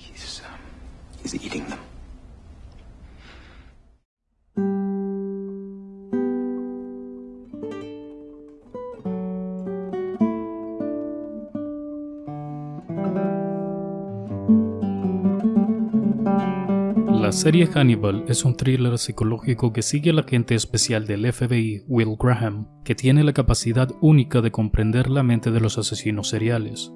He's, um, he's eating them. La serie Hannibal es un thriller psicológico que sigue al agente especial del FBI, Will Graham, que tiene la capacidad única de comprender la mente de los asesinos seriales.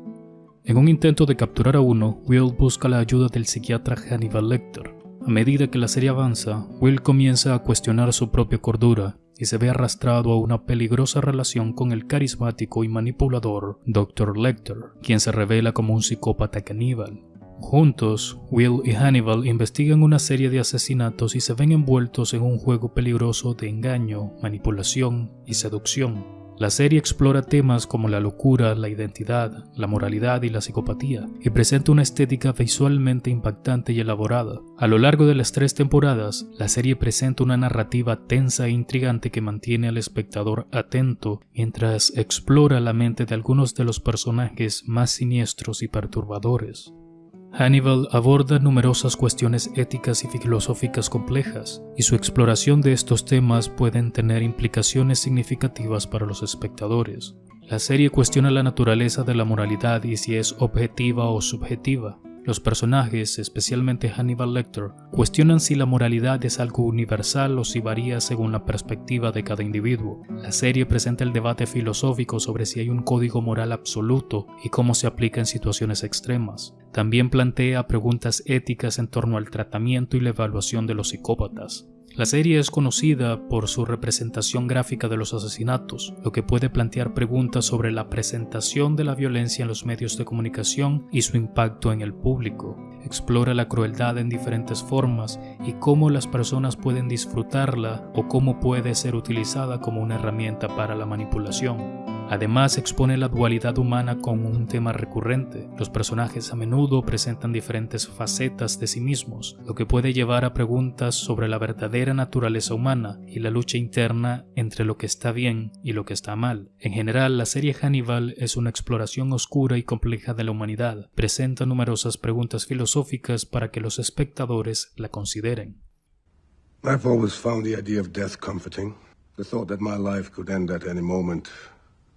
En un intento de capturar a uno, Will busca la ayuda del psiquiatra Hannibal Lecter. A medida que la serie avanza, Will comienza a cuestionar su propia cordura y se ve arrastrado a una peligrosa relación con el carismático y manipulador Dr. Lecter, quien se revela como un psicópata caníbal. Juntos, Will y Hannibal investigan una serie de asesinatos y se ven envueltos en un juego peligroso de engaño, manipulación y seducción. La serie explora temas como la locura, la identidad, la moralidad y la psicopatía, y presenta una estética visualmente impactante y elaborada. A lo largo de las tres temporadas, la serie presenta una narrativa tensa e intrigante que mantiene al espectador atento mientras explora la mente de algunos de los personajes más siniestros y perturbadores. Hannibal aborda numerosas cuestiones éticas y filosóficas complejas, y su exploración de estos temas pueden tener implicaciones significativas para los espectadores. La serie cuestiona la naturaleza de la moralidad y si es objetiva o subjetiva, los personajes, especialmente Hannibal Lecter, cuestionan si la moralidad es algo universal o si varía según la perspectiva de cada individuo. La serie presenta el debate filosófico sobre si hay un código moral absoluto y cómo se aplica en situaciones extremas. También plantea preguntas éticas en torno al tratamiento y la evaluación de los psicópatas. La serie es conocida por su representación gráfica de los asesinatos, lo que puede plantear preguntas sobre la presentación de la violencia en los medios de comunicación y su impacto en el público. Explora la crueldad en diferentes formas y cómo las personas pueden disfrutarla o cómo puede ser utilizada como una herramienta para la manipulación. Además expone la dualidad humana como un tema recurrente. Los personajes a menudo presentan diferentes facetas de sí mismos, lo que puede llevar a preguntas sobre la verdadera naturaleza humana y la lucha interna entre lo que está bien y lo que está mal. En general, la serie Hannibal es una exploración oscura y compleja de la humanidad. Presenta numerosas preguntas filosóficas para que los espectadores la consideren. I've always found the idea of death comforting. The thought that my life could end at any moment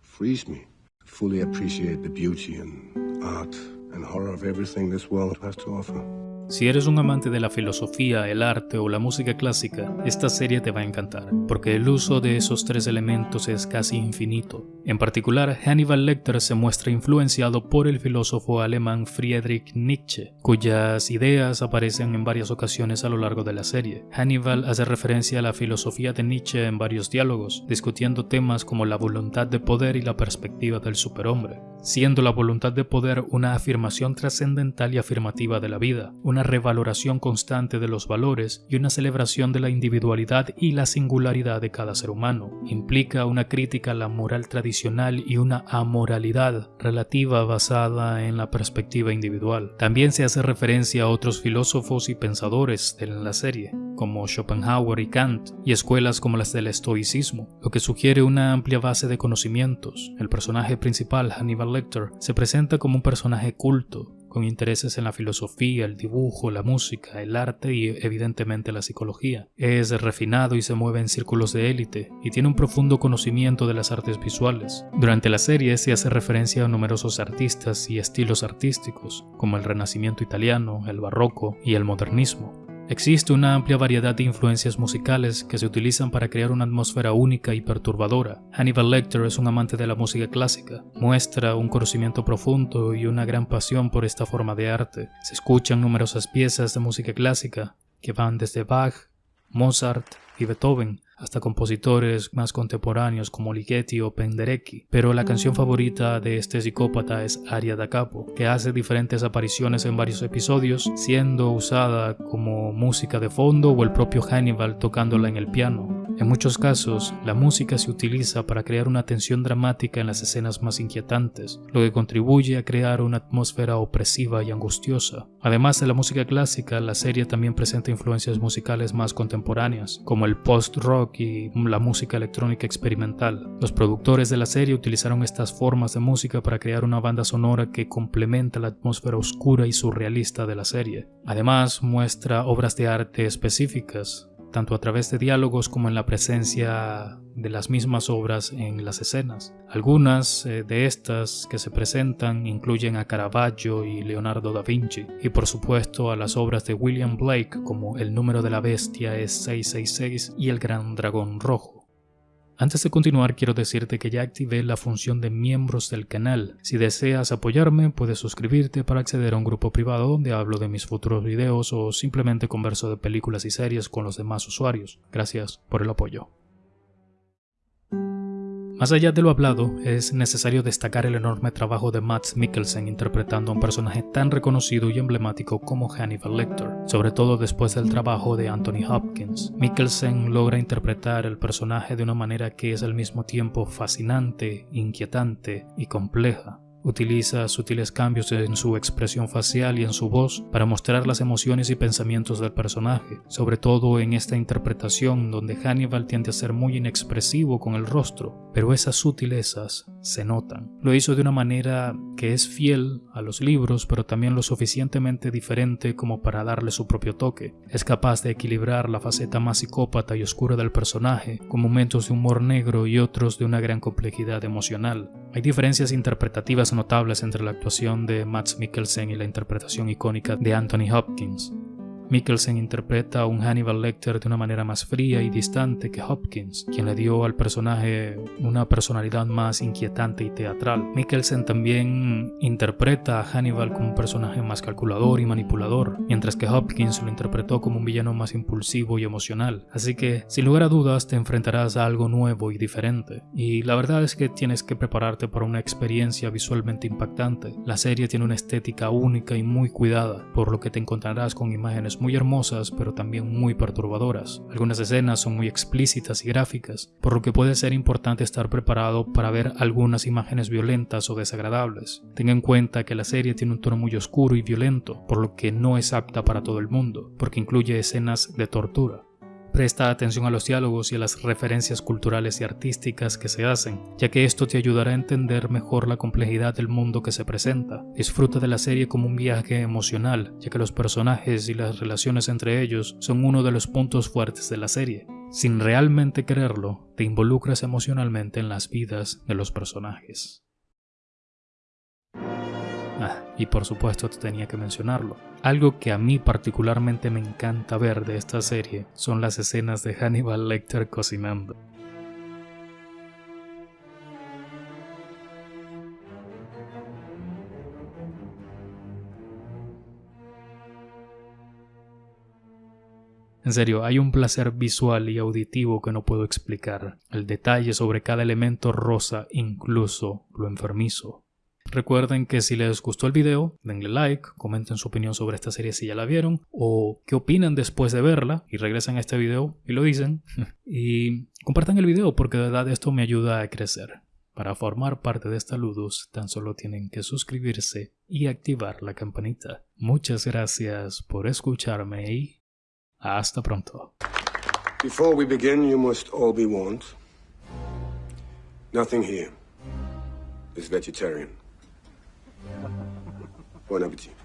frees me to fully appreciate the beauty and art and horror of everything this world has to offer. Si eres un amante de la filosofía, el arte o la música clásica, esta serie te va a encantar, porque el uso de esos tres elementos es casi infinito. En particular, Hannibal Lecter se muestra influenciado por el filósofo alemán Friedrich Nietzsche, cuyas ideas aparecen en varias ocasiones a lo largo de la serie. Hannibal hace referencia a la filosofía de Nietzsche en varios diálogos, discutiendo temas como la voluntad de poder y la perspectiva del superhombre, siendo la voluntad de poder una afirmación trascendental y afirmativa de la vida, una revaloración constante de los valores y una celebración de la individualidad y la singularidad de cada ser humano. Implica una crítica a la moral tradicional y una amoralidad relativa basada en la perspectiva individual. También se hace referencia a otros filósofos y pensadores de la serie, como Schopenhauer y Kant, y escuelas como las del estoicismo, lo que sugiere una amplia base de conocimientos. El personaje principal, Hannibal Lecter, se presenta como un personaje culto, con intereses en la filosofía, el dibujo, la música, el arte y evidentemente la psicología. Es refinado y se mueve en círculos de élite y tiene un profundo conocimiento de las artes visuales. Durante la serie se hace referencia a numerosos artistas y estilos artísticos, como el Renacimiento italiano, el Barroco y el Modernismo. Existe una amplia variedad de influencias musicales que se utilizan para crear una atmósfera única y perturbadora. Hannibal Lecter es un amante de la música clásica, muestra un conocimiento profundo y una gran pasión por esta forma de arte. Se escuchan numerosas piezas de música clásica que van desde Bach, Mozart y Beethoven hasta compositores más contemporáneos como Ligeti o Penderecki, pero la canción favorita de este psicópata es Aria da Capo, que hace diferentes apariciones en varios episodios, siendo usada como música de fondo o el propio Hannibal tocándola en el piano. En muchos casos, la música se utiliza para crear una tensión dramática en las escenas más inquietantes, lo que contribuye a crear una atmósfera opresiva y angustiosa. Además de la música clásica, la serie también presenta influencias musicales más contemporáneas, como el post-rock y la música electrónica experimental. Los productores de la serie utilizaron estas formas de música para crear una banda sonora que complementa la atmósfera oscura y surrealista de la serie. Además, muestra obras de arte específicas, tanto a través de diálogos como en la presencia de las mismas obras en las escenas. Algunas eh, de estas que se presentan incluyen a Caravaggio y Leonardo da Vinci, y por supuesto a las obras de William Blake como El número de la bestia es 666 y El gran dragón rojo. Antes de continuar quiero decirte que ya activé la función de miembros del canal. Si deseas apoyarme puedes suscribirte para acceder a un grupo privado donde hablo de mis futuros videos o simplemente converso de películas y series con los demás usuarios. Gracias por el apoyo. Más allá de lo hablado, es necesario destacar el enorme trabajo de Matt Mikkelsen interpretando a un personaje tan reconocido y emblemático como Hannibal Lecter, sobre todo después del trabajo de Anthony Hopkins. Mikkelsen logra interpretar el personaje de una manera que es al mismo tiempo fascinante, inquietante y compleja. Utiliza sutiles cambios en su expresión facial y en su voz para mostrar las emociones y pensamientos del personaje, sobre todo en esta interpretación donde Hannibal tiende a ser muy inexpresivo con el rostro, pero esas sutilezas se notan. Lo hizo de una manera que es fiel a los libros, pero también lo suficientemente diferente como para darle su propio toque. Es capaz de equilibrar la faceta más psicópata y oscura del personaje, con momentos de humor negro y otros de una gran complejidad emocional. Hay diferencias interpretativas notables entre la actuación de Max Mikkelsen y la interpretación icónica de Anthony Hopkins. Mikkelsen interpreta a un Hannibal Lecter de una manera más fría y distante que Hopkins, quien le dio al personaje una personalidad más inquietante y teatral. Mikkelsen también interpreta a Hannibal como un personaje más calculador y manipulador, mientras que Hopkins lo interpretó como un villano más impulsivo y emocional. Así que, sin lugar a dudas, te enfrentarás a algo nuevo y diferente. Y la verdad es que tienes que prepararte para una experiencia visualmente impactante. La serie tiene una estética única y muy cuidada, por lo que te encontrarás con imágenes muy hermosas pero también muy perturbadoras. Algunas escenas son muy explícitas y gráficas, por lo que puede ser importante estar preparado para ver algunas imágenes violentas o desagradables. Tenga en cuenta que la serie tiene un tono muy oscuro y violento, por lo que no es apta para todo el mundo, porque incluye escenas de tortura. Presta atención a los diálogos y a las referencias culturales y artísticas que se hacen, ya que esto te ayudará a entender mejor la complejidad del mundo que se presenta. Disfruta de la serie como un viaje emocional, ya que los personajes y las relaciones entre ellos son uno de los puntos fuertes de la serie. Sin realmente quererlo, te involucras emocionalmente en las vidas de los personajes. Ah, y por supuesto tenía que mencionarlo. Algo que a mí particularmente me encanta ver de esta serie son las escenas de Hannibal Lecter cocinando. En serio, hay un placer visual y auditivo que no puedo explicar. El detalle sobre cada elemento rosa, incluso lo enfermizo. Recuerden que si les gustó el video, denle like, comenten su opinión sobre esta serie si ya la vieron o qué opinan después de verla y regresan a este video y lo dicen. y compartan el video porque de verdad esto me ayuda a crecer. Para formar parte de esta Ludus tan solo tienen que suscribirse y activar la campanita. Muchas gracias por escucharme y hasta pronto. Before we begin, you must all be warned. Nothing here is vegetarian. Buon appetito.